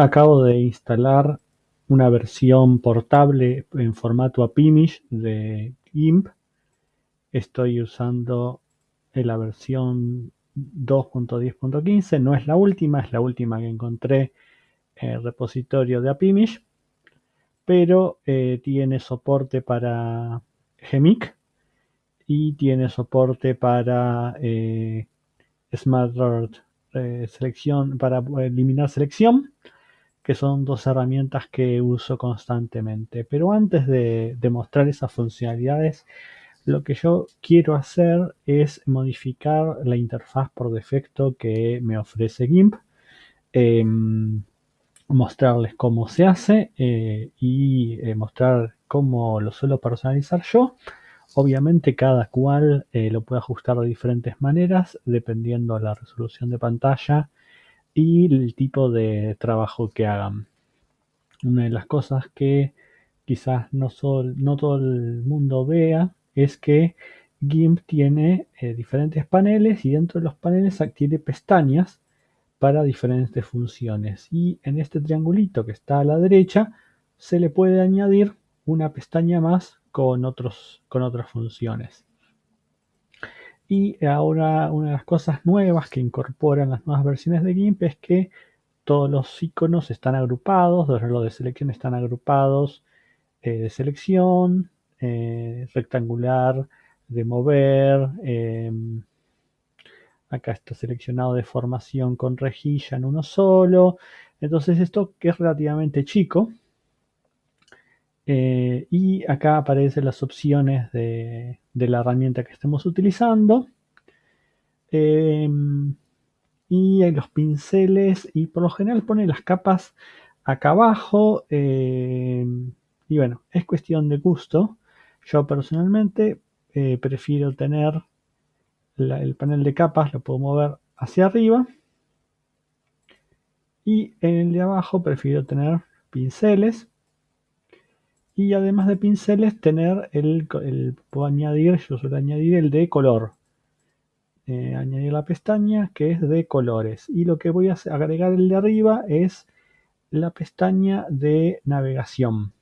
Acabo de instalar una versión portable en formato AppImage de GIMP. Estoy usando la versión 2.10.15. No es la última, es la última que encontré en el repositorio de AppImage. Pero eh, tiene soporte para Gmic y tiene soporte para eh, Smart eh, selección, para eliminar selección que son dos herramientas que uso constantemente. Pero antes de, mostrar esas funcionalidades, lo que yo quiero hacer es modificar la interfaz por defecto que me ofrece GIMP. Em, mostrarles cómo se hace eh, y eh, mostrar cómo lo suelo personalizar yo. Obviamente cada cual eh, lo puede ajustar de diferentes maneras dependiendo de la resolución de pantalla y el tipo de trabajo que hagan. Una de las cosas que quizás no, no todo el mundo vea es que GIMP tiene eh, diferentes paneles y dentro de los paneles tiene pestañas para diferentes funciones. Y en este triangulito que está a la derecha se le puede añadir una pestaña más con, otros, con otras funciones. Y ahora una de las cosas nuevas que incorporan las nuevas versiones de GIMP es que todos los iconos están agrupados, los relojes de selección están agrupados eh, de selección, eh, rectangular, de mover, em, acá está seleccionado de formación con rejilla en uno solo. Entonces esto que es relativamente chico. Eh, y acá aparecen las opciones de, de la herramienta que estemos utilizando. Em, y los pinceles y por lo general pone las capas acá abajo em, y bueno, es cuestión de gusto. Yo personalmente eh, prefiero tener el panel de capas, lo puedo mover hacia arriba y en el de abajo prefiero tener pinceles y además de pinceles tener el, puedo añadir, yo suelo añadir el de color. Eh, añadir la pestaña que es de colores. Y lo que voy a agregar el de arriba es la pestaña de navegación.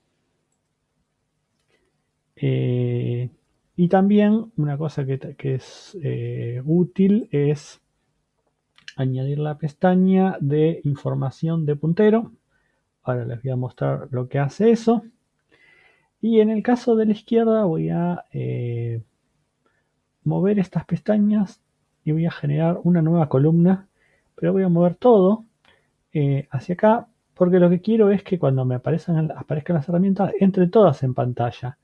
Eh, y también una cosa que, es eh, útil es añadir la pestaña de información de puntero. Ahora les voy a mostrar lo que hace eso. Y en el caso de la izquierda voy a eh, mover estas pestañas y voy a generar una nueva columna, pero voy a mover todo eh, hacia acá porque lo que quiero es que cuando me aparezcan, aparezcan las herramientas entre todas en pantalla,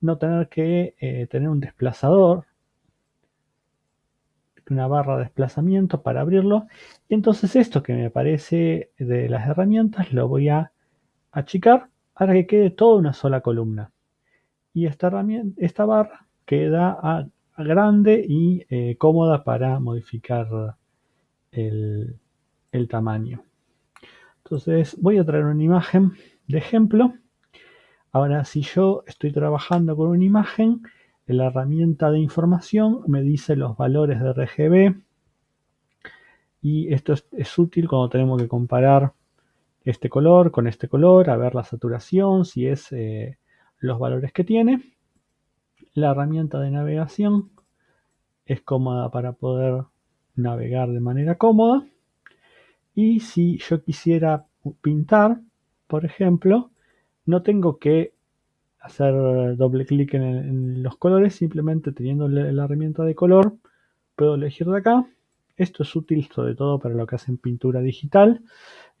no tener que eh, tener un desplazador, una barra de desplazamiento para abrirlo. Y entonces esto que me aparece de las herramientas lo voy a achicar para que quede toda una sola columna. Y esta, barra queda grande y eh, cómoda para modificar el, el tamaño. Entonces voy a traer una imagen de ejemplo. Ahora si yo estoy trabajando con una imagen, la herramienta de información me dice los valores de RGB y esto es útil cuando tenemos que comparar este color con este color, a ver la saturación, si es eh, los valores que tiene. La herramienta de navegación es cómoda para poder navegar de manera cómoda. Y si yo quisiera pintar, por ejemplo, no tengo que hacer doble clic en, los colores, simplemente teniendo la herramienta de color, puedo elegir de acá. Esto es útil sobre todo para lo que hacen pintura digital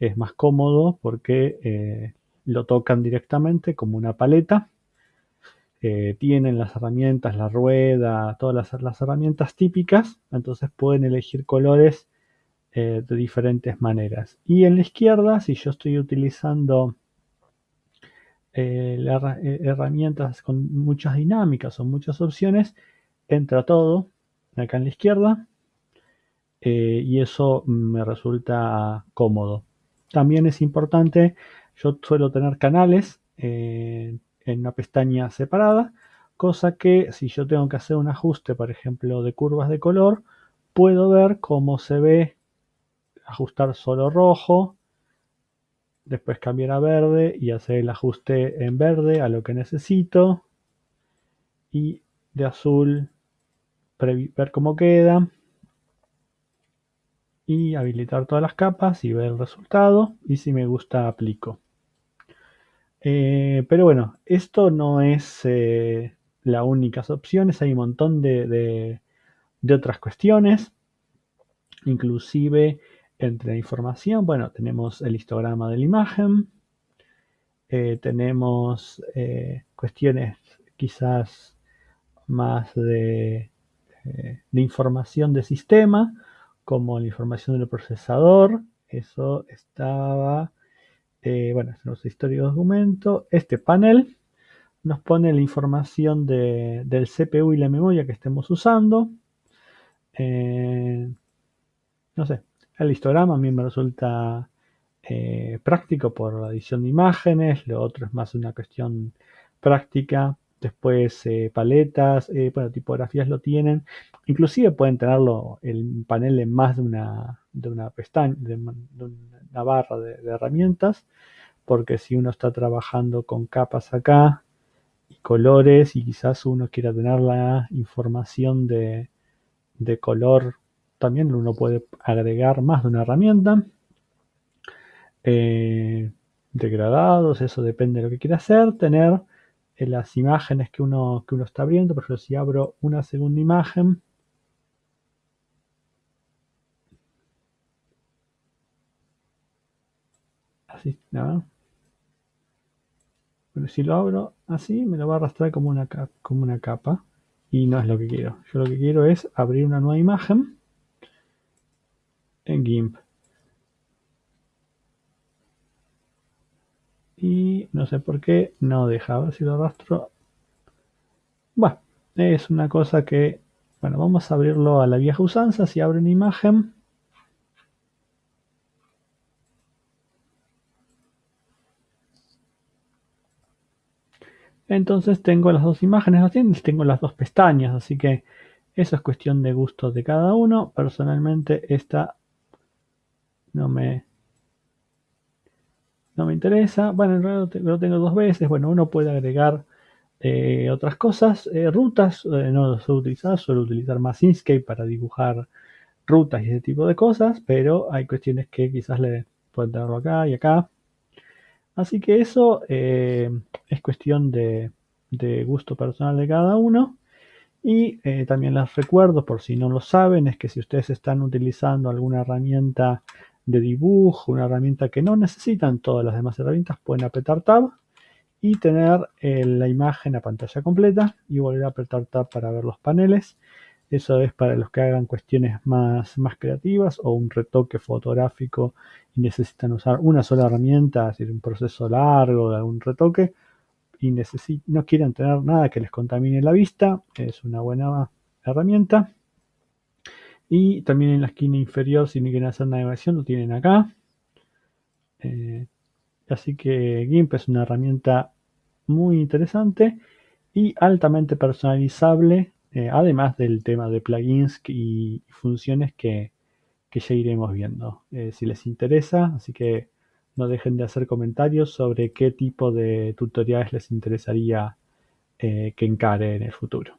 es más cómodo porque eh, lo tocan directamente como una paleta. Eh, tienen las herramientas, la rueda, todas las, herramientas típicas, entonces pueden elegir colores eh, de diferentes maneras. Y en la izquierda, si yo estoy utilizando herramientas con muchas dinámicas o muchas opciones, entra todo acá en la izquierda y eso me resulta cómodo. También es importante, yo suelo tener canales eh, en una pestaña separada, cosa que si yo tengo que hacer un ajuste, por ejemplo, de curvas de color, puedo ver cómo se ve ajustar solo rojo, después cambiar a verde y hacer el ajuste en verde a lo que necesito y de azul ver cómo queda y habilitar todas las capas y ver el resultado y si me gusta aplico. Eh, pero bueno esto no es eh, la única opciones hay un montón de, de otras cuestiones. Inclusive entre la información, bueno, tenemos el histograma de la imagen, eh, tenemos eh, cuestiones quizás más de, de, información de sistema, como la información del procesador, eso estaba, bueno, es nuestro historia de documento, este panel nos pone la información de, del CPU y la memoria que estemos usando, no sé, el histograma a mí me resulta eh, práctico por la edición de imágenes, lo otro es más una cuestión práctica. Después eh, paletas, eh, bueno, tipografías lo tienen. Inclusive pueden tenerlo el panel en más de una, de una pestaña, de, una barra de, herramientas, porque si uno está trabajando con capas acá y colores y quizás uno quiera tener la información de, de color también uno puede agregar más de una herramienta. Eh, degradados, eso depende de lo que quiera hacer. Tener eh, las imágenes que uno, que uno está abriendo. Por ejemplo, si abro una segunda imagen, así, ¿no? Pero si lo abro así, me lo va a arrastrar como una, como una capa y no es lo que quiero. Yo lo que quiero es abrir una nueva imagen en GIMP. Y no sé por qué no deja. ver si lo arrastro. Bueno, es una cosa que... Bueno, vamos a abrirlo a la vieja usanza. Si abre una imagen... Entonces tengo las dos imágenes, tengo las dos pestañas, así que eso es cuestión de gustos de cada uno. Personalmente esta no me, no me interesa. Bueno, en realidad lo tengo dos veces. Bueno, uno puede agregar eh, otras cosas. Eh, rutas, eh, no lo suelo utilizar, suelo utilizar más Inkscape para dibujar rutas y ese tipo de cosas, pero hay cuestiones que quizás le pueden tenerlo acá y acá. Así que eso es cuestión de, de, gusto personal de cada uno. Y también les recuerdo, por si no lo saben, es que si ustedes están utilizando alguna herramienta de dibujo, una herramienta que no necesitan todas las demás herramientas, pueden apretar Tab y tener eh, la imagen a pantalla completa y volver a apretar Tab para ver los paneles. Eso es para los que hagan cuestiones más, más creativas o un retoque fotográfico y necesitan usar una sola herramienta, es decir, un proceso largo de algún retoque y no quieren tener nada que les contamine la vista. Es una buena herramienta. Y también en la esquina inferior, si no quieren hacer navegación, lo tienen acá. Eh, así que GIMP es una herramienta muy interesante y altamente personalizable, eh, además del tema de plugins y funciones que, ya iremos viendo eh, si les interesa. Así que no dejen de hacer comentarios sobre qué tipo de tutoriales les interesaría que encare en el futuro.